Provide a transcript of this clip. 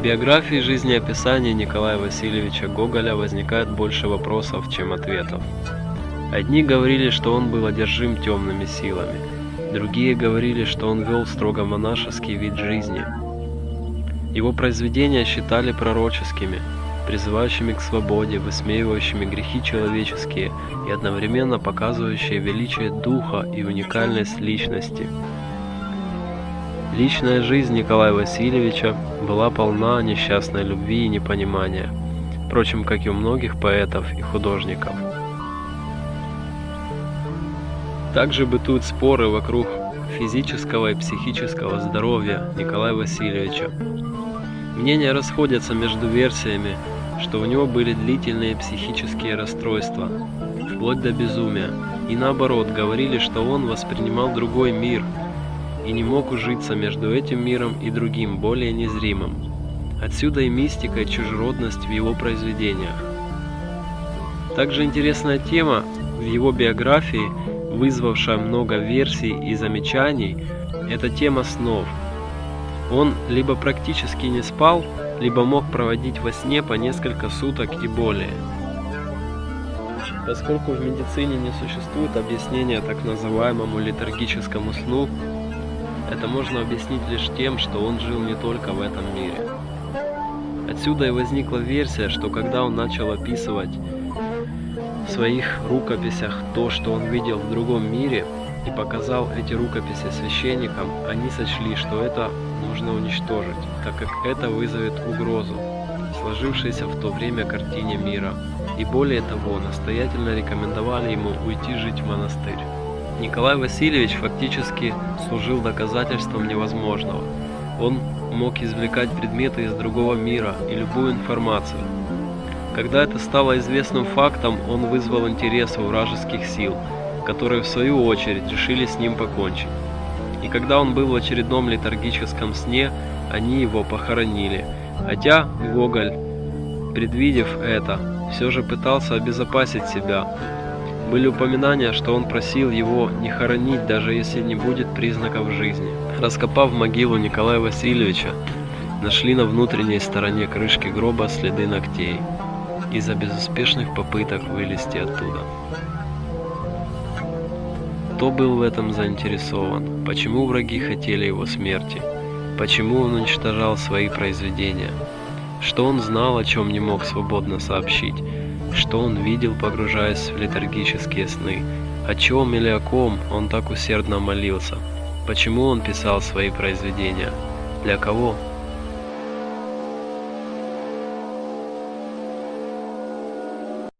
В биографии жизнеописания Николая Васильевича Гоголя возникает больше вопросов, чем ответов. Одни говорили, что он был одержим темными силами, другие говорили, что он вел строго монашеский вид жизни. Его произведения считали пророческими, призывающими к свободе, высмеивающими грехи человеческие и одновременно показывающие величие духа и уникальность личности. Личная жизнь Николая Васильевича была полна несчастной любви и непонимания, впрочем, как и у многих поэтов и художников. Также бытуют споры вокруг физического и психического здоровья Николая Васильевича. Мнения расходятся между версиями, что у него были длительные психические расстройства, вплоть до безумия, и наоборот, говорили, что он воспринимал другой мир – и не мог ужиться между этим миром и другим, более незримым. Отсюда и мистика, и чужеродность в его произведениях. Также интересная тема в его биографии, вызвавшая много версий и замечаний, это тема снов. Он либо практически не спал, либо мог проводить во сне по несколько суток и более. Поскольку в медицине не существует объяснения так называемому летаргическому сну, это можно объяснить лишь тем, что он жил не только в этом мире. Отсюда и возникла версия, что когда он начал описывать в своих рукописях то, что он видел в другом мире, и показал эти рукописи священникам, они сочли, что это нужно уничтожить, так как это вызовет угрозу, сложившейся в то время картине мира. И более того, настоятельно рекомендовали ему уйти жить в монастырь. Николай Васильевич фактически служил доказательством невозможного. Он мог извлекать предметы из другого мира и любую информацию. Когда это стало известным фактом, он вызвал интерес у вражеских сил, которые в свою очередь решили с ним покончить. И когда он был в очередном летаргическом сне, они его похоронили. Хотя Гоголь, предвидев это, все же пытался обезопасить себя, были упоминания, что он просил его не хоронить, даже если не будет признаков жизни. Раскопав могилу Николая Васильевича, нашли на внутренней стороне крышки гроба следы ногтей из-за безуспешных попыток вылезти оттуда. Кто был в этом заинтересован? Почему враги хотели его смерти? Почему он уничтожал свои произведения? Что он знал, о чем не мог свободно сообщить? Что он видел, погружаясь в летаргические сны, о чем или о ком он так усердно молился, почему он писал свои произведения, для кого